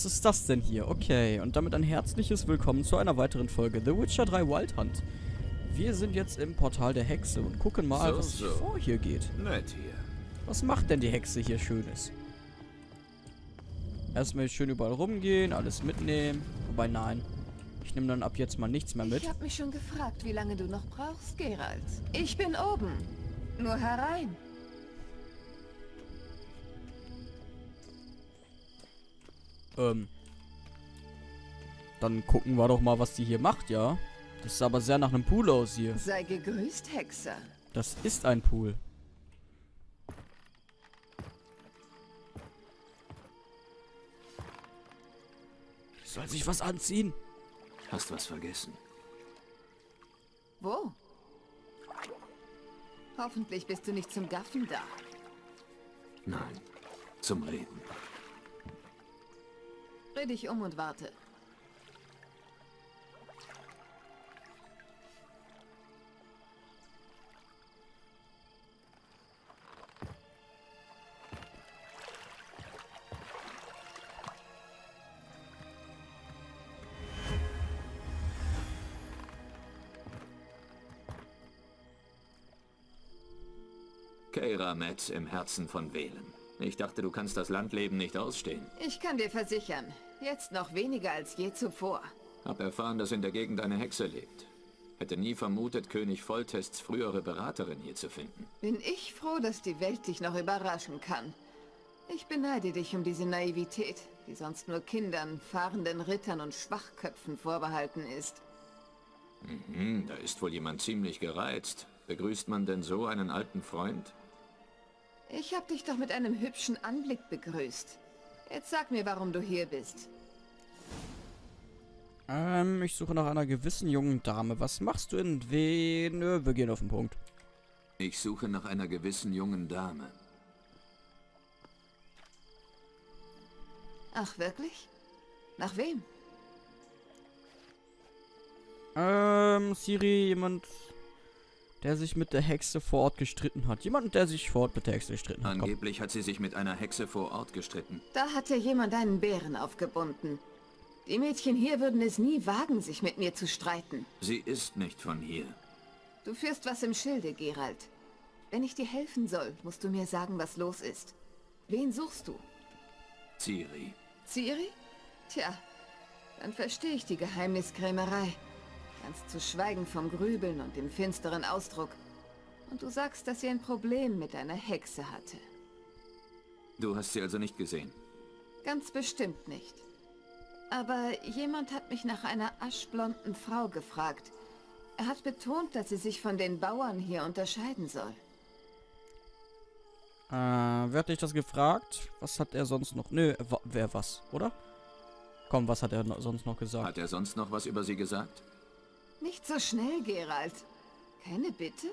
was ist das denn hier? Okay, und damit ein herzliches Willkommen zu einer weiteren Folge The Witcher 3 Wild Hunt. Wir sind jetzt im Portal der Hexe und gucken mal, So, was so. vor hier geht. Nett hier. Was macht denn die Hexe hier Schönes? Erstmal schön überall rumgehen, alles mitnehmen. Wobei, nein. Ich nehme dann ab jetzt mal nichts mehr mit. Ich habe mich schon gefragt, wie lange du noch brauchst, Geralt. Ich bin oben. Nur herein. Ähm. Dann gucken wir doch mal, was die hier macht, ja? Das sah aber sehr nach einem Pool aus hier. Sei gegrüßt, Hexer. Das ist ein Pool. Soll sich was anziehen? Hast was vergessen. Wo? Hoffentlich bist du nicht zum Gaffen da. Nein. Zum Reden. Dreh dich um und warte. Keira Metz im Herzen von Wählen. Ich dachte, du kannst das Landleben nicht ausstehen. Ich kann dir versichern, jetzt noch weniger als je zuvor. Hab erfahren, dass in der Gegend eine Hexe lebt. Hätte nie vermutet, König Volltests frühere Beraterin hier zu finden. Bin ich froh, dass die Welt dich noch überraschen kann. Ich beneide dich um diese Naivität, die sonst nur Kindern, fahrenden Rittern und Schwachköpfen vorbehalten ist. Hm, da ist wohl jemand ziemlich gereizt. Begrüßt man denn so einen alten Freund? Ich hab dich doch mit einem hübschen Anblick begrüßt. Jetzt sag mir, warum du hier bist. Ähm, ich suche nach einer gewissen jungen Dame. Was machst du in wen? Nö, wir gehen auf den Punkt. Ich suche nach einer gewissen jungen Dame. Ach, wirklich? Nach wem? Ähm, Siri, jemand, der sich mit der Hexe vor Ort gestritten hat. Jemand, der sich vor Ort mit der Hexe gestritten hat. Komm. Angeblich hat sie sich mit einer Hexe vor Ort gestritten. Da hat ja jemand einen Bären aufgebunden. Die Mädchen hier würden es nie wagen, sich mit mir zu streiten. Sie ist nicht von hier. Du führst was im Schilde, Gerald. Wenn ich dir helfen soll, musst du mir sagen, was los ist. Wen suchst du? Ciri. Ciri? Tja, dann verstehe ich die Geheimniskrämerei. Ganz zu schweigen vom Grübeln und dem finsteren Ausdruck. Und du sagst, dass sie ein Problem mit einer Hexe hatte. Du hast sie also nicht gesehen. Ganz bestimmt nicht. Aber jemand hat mich nach einer aschblonden Frau gefragt. Er hat betont, dass sie sich von den Bauern hier unterscheiden soll. Äh, wer hat dich das gefragt? Was hat er sonst noch? Nö, wer was, oder? Komm, was hat er no sonst noch gesagt? Hat er sonst noch was über sie gesagt? Nicht so schnell, Gerald. Keine Bitte?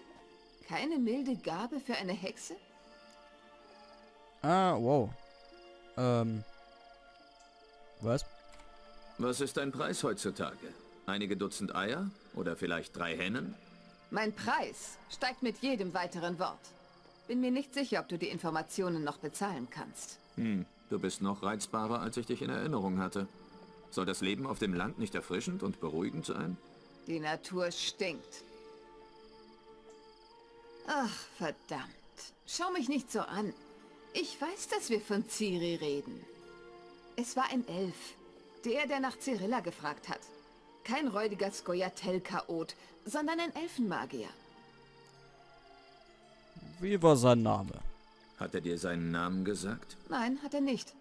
Keine milde Gabe für eine Hexe? Ah, wow. Ähm. Was? Was ist dein Preis heutzutage? Einige Dutzend Eier? Oder vielleicht drei Hennen? Mein Preis steigt mit jedem weiteren Wort. Bin mir nicht sicher, ob du die Informationen noch bezahlen kannst. Hm, du bist noch reizbarer, als ich dich in Erinnerung hatte. Soll das Leben auf dem Land nicht erfrischend und beruhigend sein? Die Natur stinkt. Ach, verdammt. Schau mich nicht so an. Ich weiß, dass wir von Ciri reden. Es war ein Elf. Der, der nach Cyrilla gefragt hat. Kein räudiger Skoyatel-Chaot, sondern ein Elfenmagier. Wie war sein Name? Hat er dir seinen Namen gesagt? Nein, hat er nicht.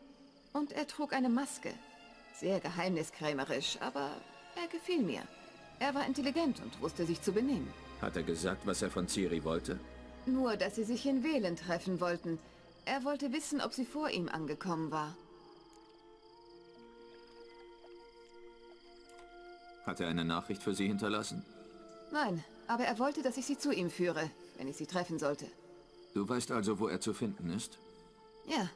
Und er trug eine Maske. Sehr geheimniskrämerisch, aber er gefiel mir. Er war intelligent und wusste sich zu benehmen. Hat er gesagt, was er von Ciri wollte? Nur, dass sie sich in Wählen treffen wollten. Er wollte wissen, ob sie vor ihm angekommen war. Hat er eine Nachricht für sie hinterlassen? Nein, aber er wollte, dass ich sie zu ihm führe, wenn ich sie treffen sollte. Du weißt also, wo er zu finden ist? Ja,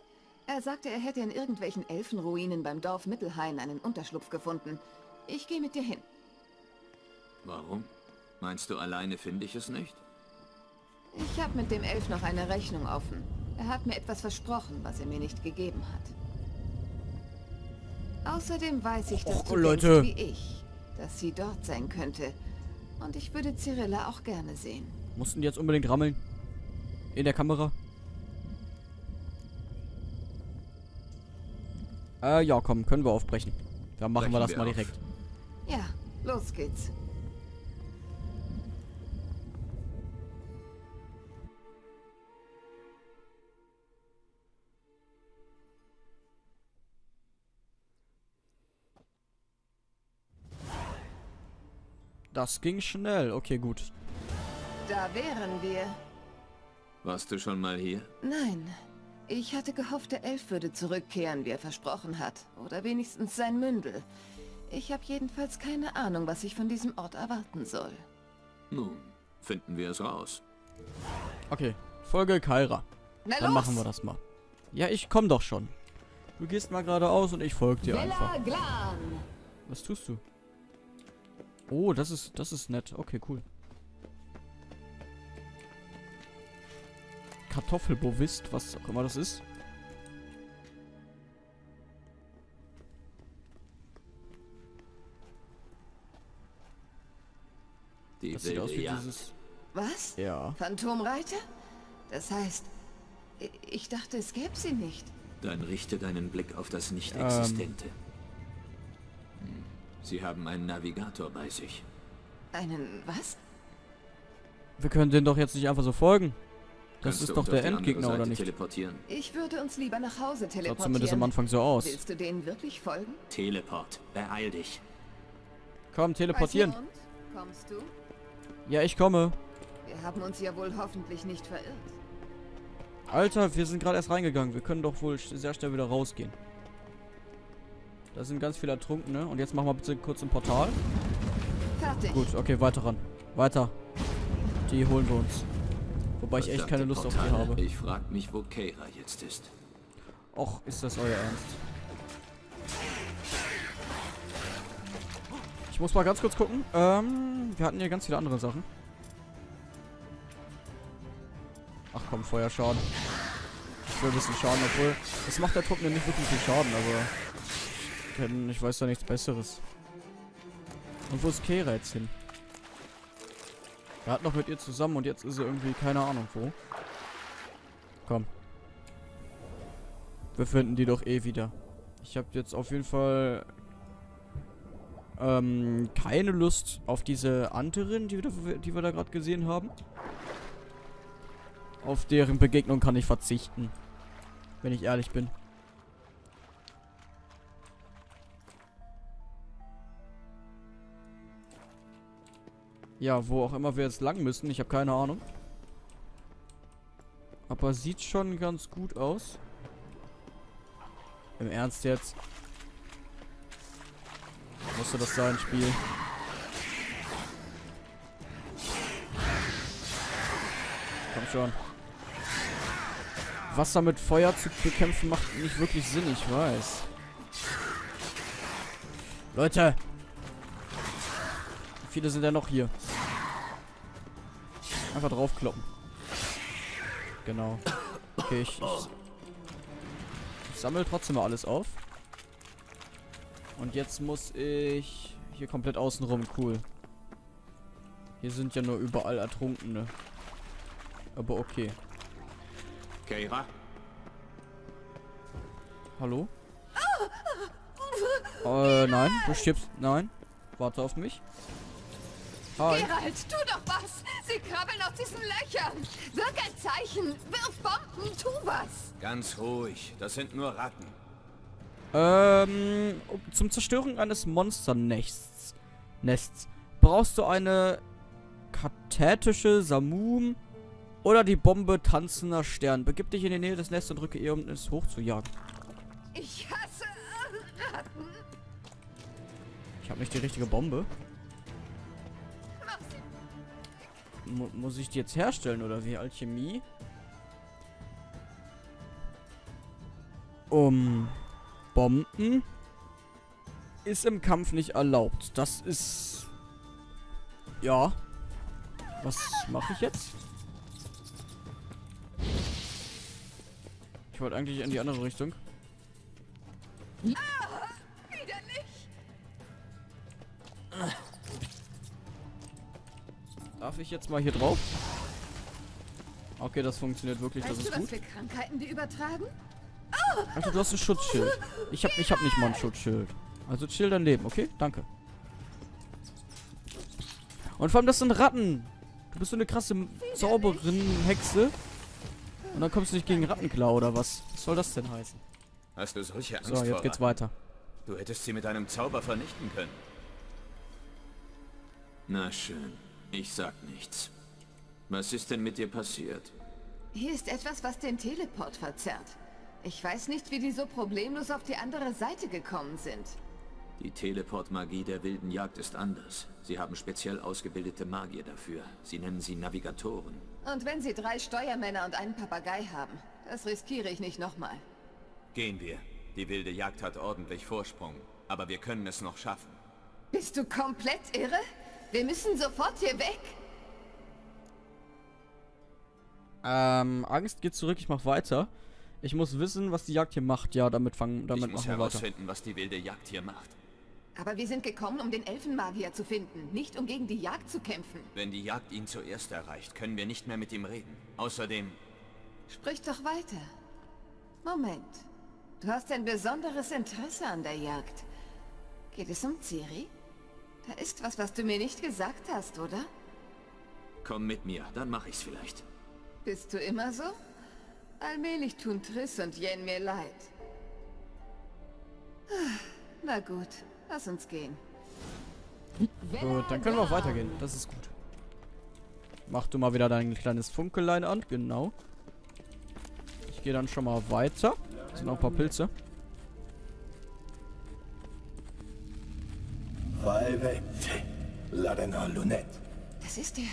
er sagte, er hätte in irgendwelchen Elfenruinen beim Dorf Mittelhain einen Unterschlupf gefunden. Ich gehe mit dir hin. Warum? Meinst du, alleine finde ich es nicht? Ich habe mit dem Elf noch eine Rechnung offen. Er hat mir etwas versprochen, was er mir nicht gegeben hat. Außerdem weiß ich, dass Och, du Leute. denkst wie ich, dass sie dort sein könnte. Und ich würde Cyrilla auch gerne sehen. Mussten die jetzt unbedingt rammeln? In der Kamera? Äh, ja, komm, können wir aufbrechen. Dann machen wir Brechen das wir mal auf. direkt. Ja, los geht's. Das ging schnell. Okay, gut. Da wären wir. Warst du schon mal hier? Nein. Ich hatte gehofft, der Elf würde zurückkehren, wie er versprochen hat. Oder wenigstens sein Mündel. Ich habe jedenfalls keine Ahnung, was ich von diesem Ort erwarten soll. Nun, finden wir es raus. Okay, Folge Kaira. Na Dann los! machen wir das mal. Ja, ich komm doch schon. Du gehst mal geradeaus und ich folge dir einfach. Villa Glan! Was tust du? Oh, das ist, das ist nett. Okay, cool. Kartoffelbovist, was auch immer das ist. Die Das sieht aus wie Jagd. dieses... Was? Ja. Phantomreiter? Das heißt, ich dachte, es gäbe sie nicht. Dann richte deinen Blick auf das Ähm. Nicht-Existente. Hm. Sie haben einen Navigator bei sich. Einen was? Wir können den doch jetzt nicht einfach so folgen. Das Kannst ist doch der Endgegner, oder nicht? teleportieren? Ich würde uns lieber nach Hause Sah zumindest am teleportieren. Anfang so aus. Willst du denen wirklich folgen? Teleport. Beeil dich. Komm, teleportieren. Also? Kommst du? Ja, ich komme. Wir haben uns ja wohl hoffentlich nicht verirrt. Alter, wir sind gerade erst reingegangen. Wir können doch wohl sehr schnell wieder rausgehen. Da sind ganz viele Ertrunkene. Und jetzt machen wir bitte kurz ein Portal. Fertig. Gut, okay, weiter ran. Weiter. Die holen wir uns. Wobei ich echt keine Lust auf die Portale. habe. Ich frag mich, wo Keira jetzt ist. Och, ist das euer Ernst? Ich muss mal ganz kurz gucken. Ähm, wir hatten hier ganz viele andere Sachen. Ach komm, Feuerschaden. Ich will ein bisschen Schaden, obwohl... Das macht der Truppe nicht wirklich viel Schaden, aber... Denn ich weiß da nichts Besseres. Und wo ist Kera jetzt hin? Er hat noch mit ihr zusammen und jetzt ist er irgendwie keine Ahnung wo. Komm. Wir finden die doch eh wieder. Ich habe jetzt auf jeden Fall ähm, keine Lust auf diese anderen, die wir, die wir da gerade gesehen haben. Auf deren Begegnung kann ich verzichten. Wenn ich ehrlich bin. Ja, wo auch immer wir jetzt lang müssen. Ich habe keine Ahnung. Aber sieht schon ganz gut aus. Im Ernst jetzt? Musste das sein, Spiel? Komm schon. Wasser mit Feuer zu bekämpfen macht nicht wirklich Sinn, ich weiß. Leute! Wie viele sind denn noch hier? Einfach draufkloppen. Genau. Okay, ich, ich, ich sammle trotzdem mal alles auf. Und jetzt muss ich hier komplett außen rum. Cool. Hier sind ja nur überall Ertrunkene. Aber okay. Keira? Hallo? Äh, nein. Du stirbst. Nein. Warte auf mich. Hi. Gerald, tu doch was! Sie krabbeln aus diesen Löchern! Wirk ein Zeichen! Wirf Bomben! Tu was! Ganz ruhig. Das sind nur Ratten. Ähm, um- zum Zerstören eines Monsternests Nests brauchst du eine kathetische Samum oder die Bombe tanzender Stern. Begib dich in die Nähe des Nests und drücke ihr, um es hochzujagen. Ich hasse Ratten! Ich habe nicht die richtige Bombe. Mu muss ich die jetzt herstellen oder wie? Alchemie? Um Bomben ist im Kampf nicht erlaubt. Das ist ja. Was mache ich jetzt? Ich wollte eigentlich in die andere Richtung. Darf ich jetzt mal hier drauf? Okay, das funktioniert wirklich, das Weißt ist du, was gut. für Krankheiten die übertragen? Alter, du hast ein Schutzschild. Ich hab, ich hab nicht mal ein Schutzschild. Also chill dein Leben, okay? Danke. Und vor allem, das sind Ratten. Du bist so eine krasse Zauberin, Hexe. Und dann kommst du nicht gegen Rattenklau oder was? Was soll das denn heißen? Hast du solche Angst So, vor jetzt geht's Ratten? weiter. Du hättest sie mit einem Zauber vernichten können. Na schön, ich sag nichts. Was ist denn mit dir passiert? Hier ist etwas, was den Teleport verzerrt. Ich weiß nicht, wie die so problemlos auf die andere Seite gekommen sind. Die Teleportmagie der wilden Jagd ist anders. Sie haben speziell ausgebildete Magier dafür. Sie nennen sie Navigatoren. Und wenn sie drei Steuermänner und einen Papagei haben, das riskiere ich nicht nochmal. Gehen wir. Die wilde Jagd hat ordentlich Vorsprung. Aber wir können es noch schaffen. Bist du komplett irre? Wir müssen sofort hier weg. Ähm, Angst geht zurück, ich mach weiter. Ich muss wissen, was die Jagd hier macht. Ja, damit fangen, damit ich muss machen wir weiter. herausfinden, was die wilde Jagd hier macht. Aber wir sind gekommen, um den Elfenmagier zu finden, nicht um gegen die Jagd zu kämpfen. Wenn die Jagd ihn zuerst erreicht, können wir nicht mehr mit ihm reden. Außerdem, Sprich doch weiter. Moment. Du hast ein besonderes Interesse an der Jagd. Geht es um Ciri? Da ist was, was du mir nicht gesagt hast, oder? komm mit mir, dann mach ich's vielleicht. Bist du immer so? Allmählich tun Triss und Jen mir leid. Na gut, lass uns gehen. Gut, dann können wir auch weitergehen. Das ist gut. Mach du mal wieder dein kleines Funkelein an. Genau. Ich gehe dann schon mal weiter. Es sind noch ein paar Pilze. Valvente, Ladena Lunette, Das ist der...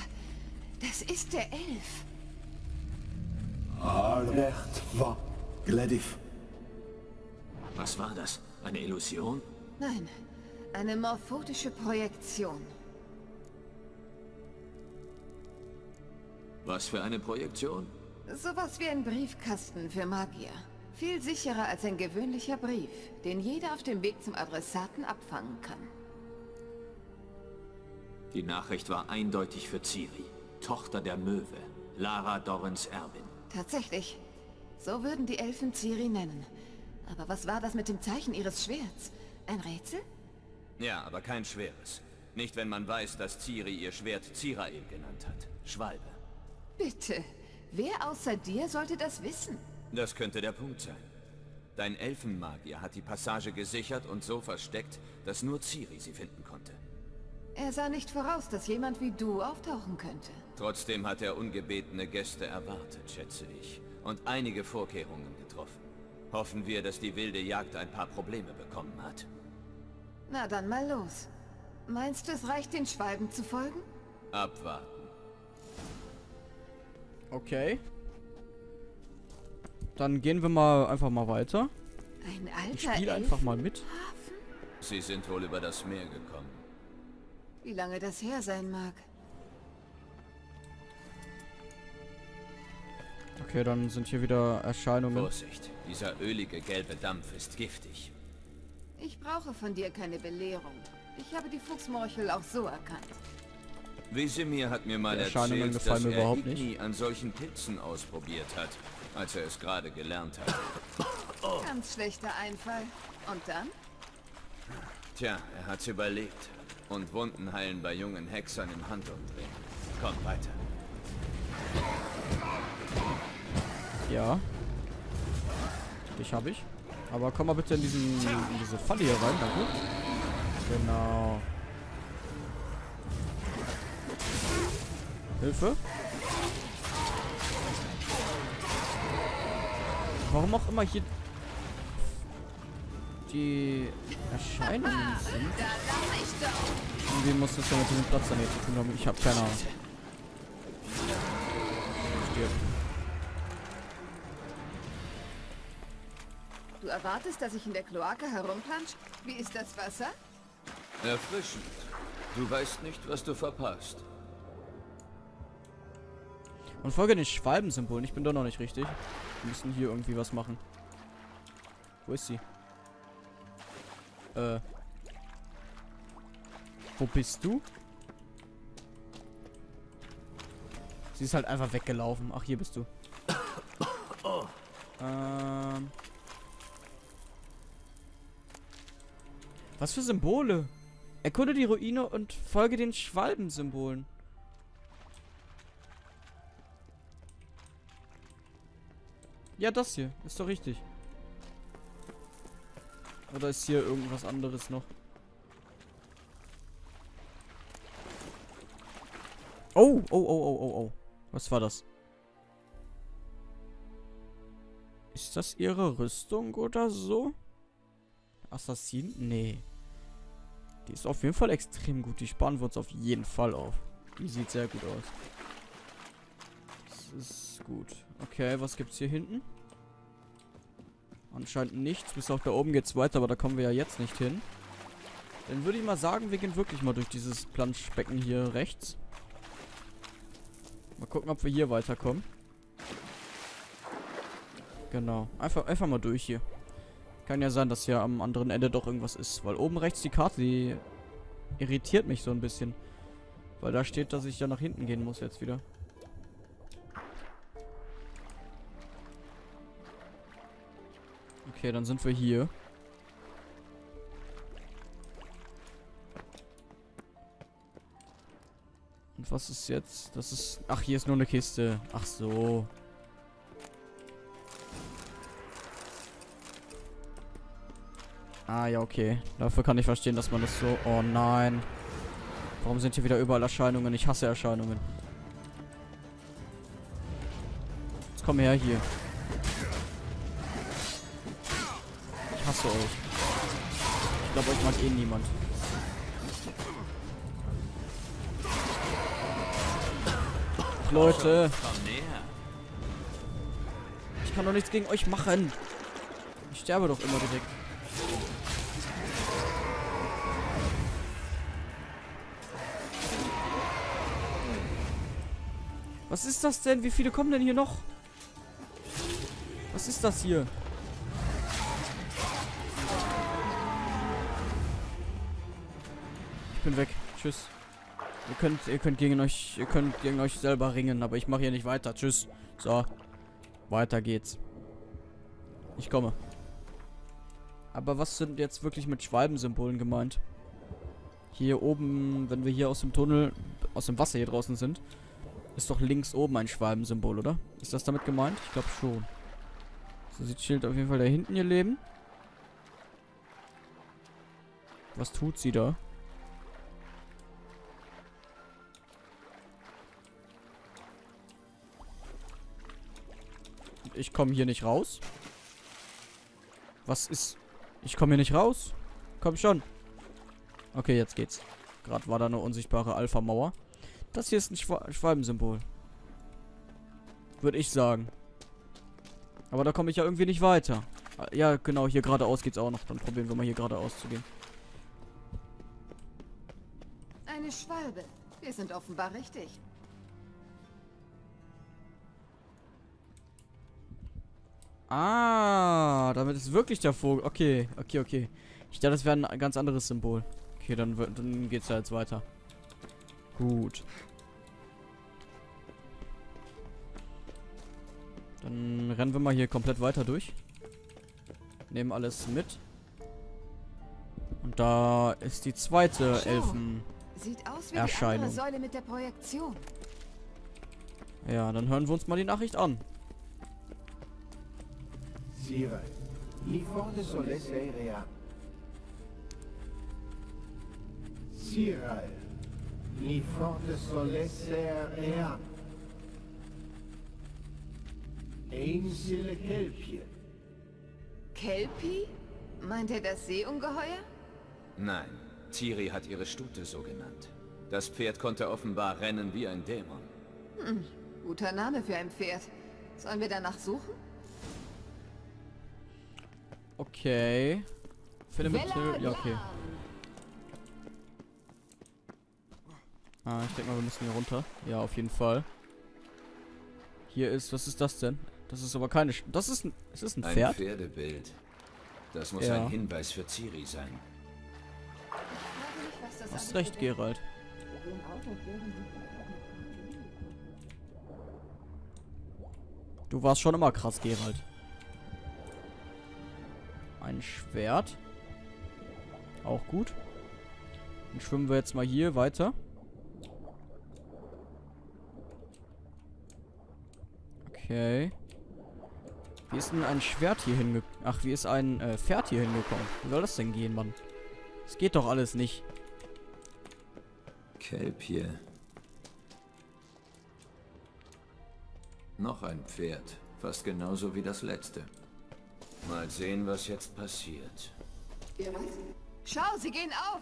Das ist der Elf. Albert va Gledif, Was war das? Eine Illusion? Nein, eine morphotische Projektion. Was für eine Projektion? Sowas wie ein Briefkasten für Magier. Viel sicherer als ein gewöhnlicher Brief, den jeder auf dem Weg zum Adressaten abfangen kann. Die Nachricht war eindeutig für Ciri, Tochter der Möwe, Lara Dorrens Erbin. Tatsächlich. So würden die Elfen Ciri nennen. Aber was war das mit dem Zeichen ihres Schwerts? Ein Rätsel? Ja, aber kein schweres. Nicht, wenn man weiß, dass Ciri ihr Schwert Zirael genannt hat. Schwalbe. Bitte. Wer außer dir sollte das wissen? Das könnte der Punkt sein. Dein Elfenmagier hat die Passage gesichert und so versteckt, dass nur Ciri sie finden konnte. Er sah nicht voraus, dass jemand wie du auftauchen könnte. Trotzdem hat er ungebetene Gäste erwartet, schätze ich. Und einige Vorkehrungen getroffen. Hoffen wir, dass die wilde Jagd ein paar Probleme bekommen hat. Na dann mal los. Meinst du, es reicht, den Schwalben zu folgen? Abwarten. Okay. Dann gehen wir mal einfach mal weiter. Ein Ich alter spiele Elf? einfach mal mit. Sie sind wohl über das Meer gekommen. Wie lange das her sein mag. Okay, dann sind hier wieder Erscheinungen. Vorsicht, dieser ölige gelbe Dampf ist giftig. Ich brauche von dir keine Belehrung. Ich habe die Fuchsmorchel auch so erkannt. Wesemir hat mir mal erzählt, gefallen dass er überhaupt Igni an solchen Pilzen ausprobiert hat, als er es gerade gelernt hat. Ganz schlechter Einfall. Und dann? Tja, er hat's überlebt. Und Wunden heilen bei jungen Hexern im Handumdrehen. Komm weiter. Ja. Dich habe ich. Aber komm mal bitte in, diesen, in diese Falle hier rein, danke. Genau. Hilfe. Warum auch immer hier die Erscheinungen sind. Da lass ich doch! Irgendwie muss das ja mit diesem Platz dann hier zu tun haben. Ich habe keine Ahnung. Stirb. Du erwartest, dass ich in der Kloake herumplansch? Wie ist das Wasser? Erfrischend. Du weißt nicht, was du verpasst. Und folge den Schwalbensymbolen. Ich bin doch noch nicht richtig. Wir müssen hier irgendwie was machen. Wo ist sie? Äh. Wo bist du? Sie ist halt einfach weggelaufen. Ach, hier bist du. Ähm. Was für Symbole? Erkunde die Ruine und folge den Schwalbensymbolen. Ja, das hier. Ist doch richtig. Oder ist hier irgendwas anderes noch? Oh, oh, oh, oh, oh, oh. Was war das? Ist das ihre Rüstung oder so? Assassin? Nee. Die ist auf jeden Fall extrem gut. Die sparen wir uns auf jeden Fall auf. Die sieht sehr gut aus. Das ist gut. Okay, was gibt's hier hinten? Anscheinend nichts. Bis auf da oben geht's weiter, aber da kommen wir ja jetzt nicht hin. Dann würde ich mal sagen, wir gehen wirklich mal durch dieses Planschbecken hier rechts. Mal gucken, ob wir hier weiterkommen. Genau. Einfach, einfach mal durch hier. Kann ja sein, dass hier am anderen Ende doch irgendwas ist. Weil oben rechts die Karte, die irritiert mich so ein bisschen. Weil da steht, dass ich ja nach hinten gehen muss jetzt wieder. Okay, dann sind wir hier. Und was ist jetzt? Das ist... Ach, hier ist nur eine Kiste. Ach so. Ah, ja, okay. Dafür kann ich verstehen, dass man das so... Oh nein. Warum sind hier wieder überall Erscheinungen? Ich hasse Erscheinungen. Jetzt komm her hier. Hasse euch. Ich glaube, euch mag eh niemand. Leute. Ich kann doch nichts gegen euch machen. Ich sterbe doch immer direkt. Was ist das denn? Wie viele kommen denn hier noch? Was ist das hier? Bin weg. Tschüss. Ihr könnt, ihr könnt gegen euch, ihr könnt gegen euch selber ringen, aber ich mache hier nicht weiter. Tschüss. So. Weiter geht's. Ich komme. Aber was sind jetzt wirklich mit Schwalbensymbolen gemeint? Hier oben, wenn wir hier aus dem Tunnel, aus dem Wasser hier draußen sind, ist doch links oben ein Schwalbensymbol, oder? Ist das damit gemeint? Ich glaube schon. So sieht Schild auf jeden Fall da hinten ihr Leben. Was tut sie da? Ich komme hier nicht raus. Was ist... Ich komme hier nicht raus. Komm schon. Okay, jetzt geht's. Gerade war da eine unsichtbare Alpha-Mauer. Das hier ist ein Schwa Schwalbensymbol. Würde ich sagen. Aber da komme ich ja irgendwie nicht weiter. Ah, Ja, genau, hier geradeaus geht's auch noch. Dann probieren wir mal hier geradeaus zu gehen. Eine Schwalbe. Wir sind offenbar richtig. Ah, damit ist wirklich der Vogel. Okay, okay, okay. Ich dachte, das wäre ein ganz anderes Symbol. Okay, dann, dann geht's ja jetzt weiter. Gut. Dann rennen wir mal hier komplett weiter durch. Nehmen alles mit. Und da ist die zweite Schau. Elfen. Sieht aus wie Erscheinung. die Säule mit der Projektion. Ja, dann hören wir uns mal die Nachricht an. Forte solesse rea. Sire, ni forte solesse rea. Ein sille kelpje. Kelpie? Meint er das Seeungeheuer? Nein, Ciri hat ihre Stute so genannt. Das Pferd konnte offenbar rennen wie ein Dämon. Guter Name für ein Pferd. Sollen wir danach suchen? Okay. Finde mit Vella Ja, okay. Ah, ich denke mal, wir müssen hier runter. Ja, auf jeden Fall. Hier ist, was ist das denn? Das ist aber keine, Sch das ist ein, ist das ein Ein Pferd? Pferdebild. Das muss Ja. ein Hinweis für Ciri sein. Das Hast recht. Gerald. Du warst schon immer krass, Gerald. Ein Schwert. Auch gut. Dann schwimmen wir jetzt mal hier weiter. Okay. Wie ist denn ein Schwert hier hingekommen? Ach, wie ist ein äh, Pferd hier hingekommen? Wie soll das denn gehen, Mann? Das geht doch alles nicht. Kelp hier. Noch ein Pferd. Fast genauso wie das letzte. Mal sehen, was jetzt passiert. Schau, sie gehen auf.